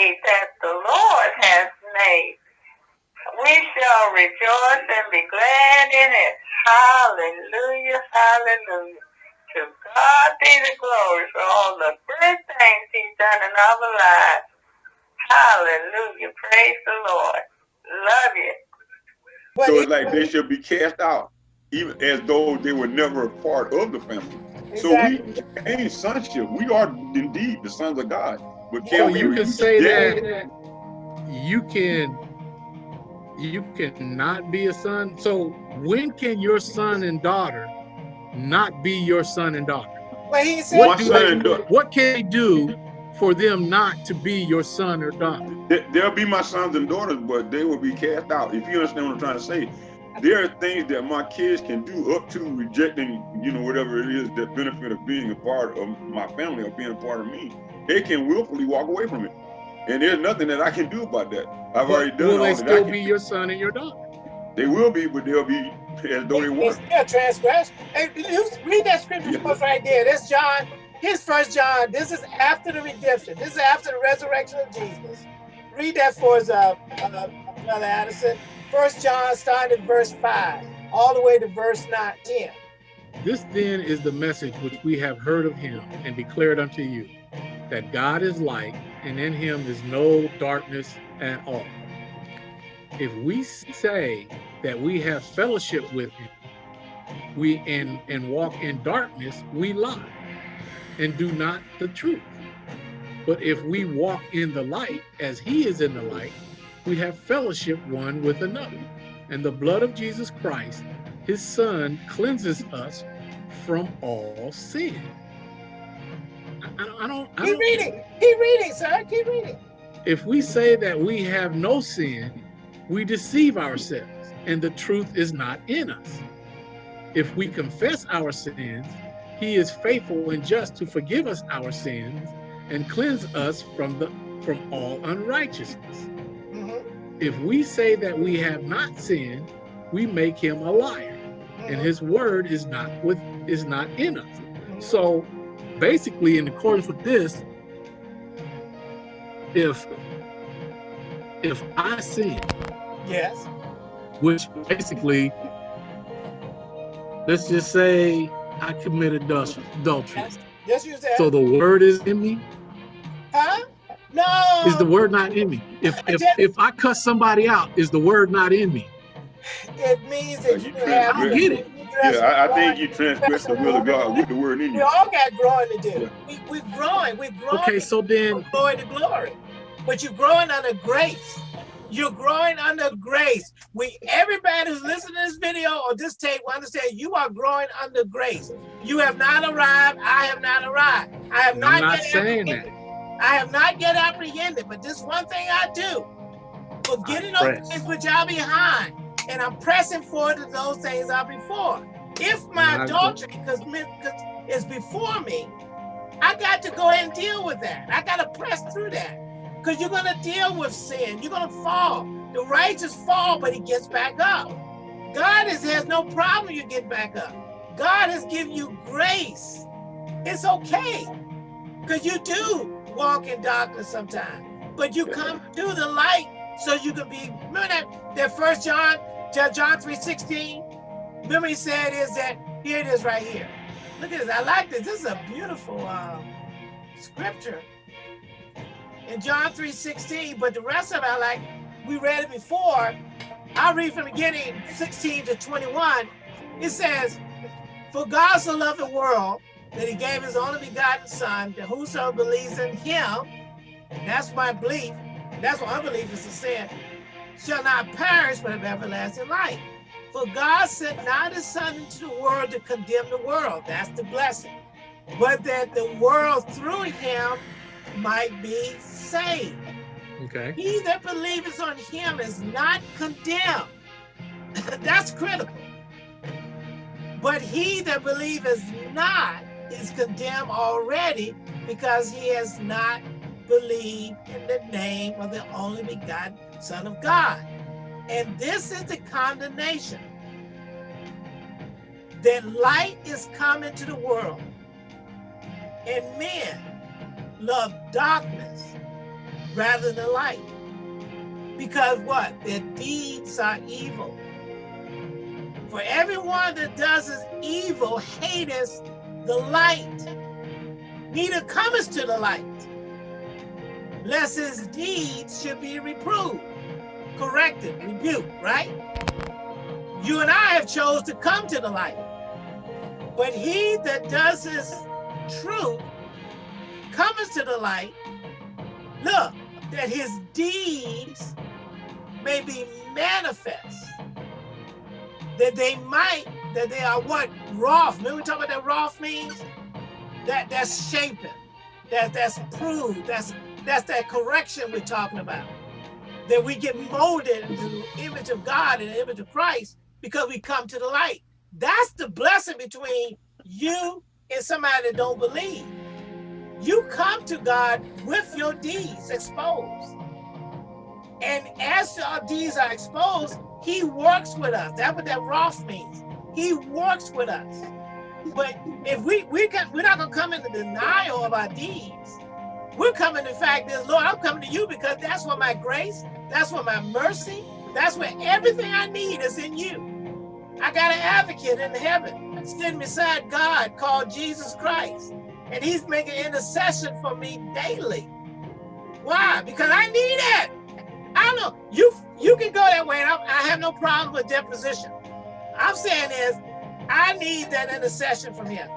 day that the Lord has made. We shall rejoice and be glad in it. Hallelujah, hallelujah. To God be the glory for all the good things he's done in our lives. Hallelujah. Praise the Lord. Love you. So it's like they should be cast out, even as though they were never a part of the family. Exactly. So we gain sonship. We are indeed the sons of God. But can so you can say that you can you cannot be a son. So when can your son and daughter not be your son and daughter? Well, he said, what, they, what can they do for them not to be your son or daughter? They'll be my sons and daughters, but they will be cast out. If you understand what I'm trying to say, there are things that my kids can do up to rejecting, you know, whatever it is that benefit of being a part of my family or being a part of me. They can willfully walk away from it. And there's nothing that I can do about that. I've but already done will they still be your son and your daughter? They will be, but they'll be as though they weren't. Still transgress. Hey, read that scripture yeah. right there. That's John. Here's First John. This is after the redemption. This is after the resurrection of Jesus. Read that for us, uh, uh, Brother Addison. First John, starting at verse five, all the way to verse 9, 10. This then is the message which we have heard of him and declared unto you, that God is light, and in him is no darkness at all. If we say that we have fellowship with him, we and and walk in darkness, we lie and do not the truth. But if we walk in the light as he is in the light, we have fellowship one with another. And the blood of Jesus Christ, his son, cleanses us from all sin. I, I, I don't. Keep don't, reading. Keep reading, sir. Keep reading. If we say that we have no sin, we deceive ourselves, and the truth is not in us. If we confess our sins, he is faithful and just to forgive us our sins and cleanse us from the from all unrighteousness. Mm -hmm. If we say that we have not sinned, we make him a liar, mm -hmm. and mm-hmm. his word is not with is not in us. Mm -hmm. So basically, in accordance with this, if if I sin, yes, which basically, let's just say I committed adultery. Yes, yes you said. So the word is in me. Huh? No. Is the word not in me? If if if I cuss somebody out, is the word not in me? It means that you, have. I get it. Yeah, I, I, think you transgress the will of God with the word in you. We all got growing to do. Yeah. We, we're growing. We're growing. Okay, so then. Glory to glory. But you're growing under grace. You're growing under grace. We everybody who's listening to this video or this tape will understand you are growing under grace. You have not arrived. I have not arrived. I have not, I'm not saying that. I have not yet apprehended, but this one thing I do, forgetting those things which are behind, and I'm pressing forward to those things are before. If my adultery because is before me, I got to go ahead and deal with that. I got to press through that because you're going to deal with sin. You're going to fall. The righteous fall, but he gets back up. God is, has no problem you get back up. God has given you grace. It's okay because you do walk in darkness sometimes. But you come to the light so you can be, remember that, that first John, John 3.16? Remember he said is that, here it is right here. Look at this, I like this. This is a beautiful um, scripture. In John 3.16, but the rest of it I like, we read it before. I'll read from the beginning, 16 to 21. It says, For God so loved the world that he gave his only begotten son, that whoso believes in him, that's my belief, that's what unbelief is to sin, shall not perish but have everlasting life. For God sent not his son into the world to condemn the world, that's the blessing, but that the world through him might be saved. Okay. He that believes on him is not condemned. that's critical. But he that believes not is condemned already because he has not believed in the name of the only begotten Son of God. And this is the condemnation that light is come into the world, and men love darkness rather than light. Because what? Their deeds are evil. For everyone that does is evil hateth the light, neither cometh to the light, lest his deeds should be reproved, corrected, rebuked, right? You and I have chose to come to the light. But he that does his truth cometh to the light, look, that his deeds may be manifest, that they might, that they are what? wrought. Remember we talk about that wrought means? That that's shaping, that that's proved, that's that's that correction we're talking about. That we get molded into the image of God and the image of Christ because we come to the light. That's the blessing between you and somebody that don't believe. You come to God with your deeds exposed. And as our deeds are exposed, he works with us. That's what that wrought means. He works with us. But if we we can we're not gonna come into denial of our deeds. We're coming in fact this Lord, I'm coming to you because that's where my grace, that's where my mercy, that's where everything I need is in you. I got an advocate in heaven sitting beside God called Jesus Christ. And he's making intercession for me daily. Why? Because I need it. I don't know. You you can go that way. I, I have no problem with their position. I'm saying is, I need that intercession from him.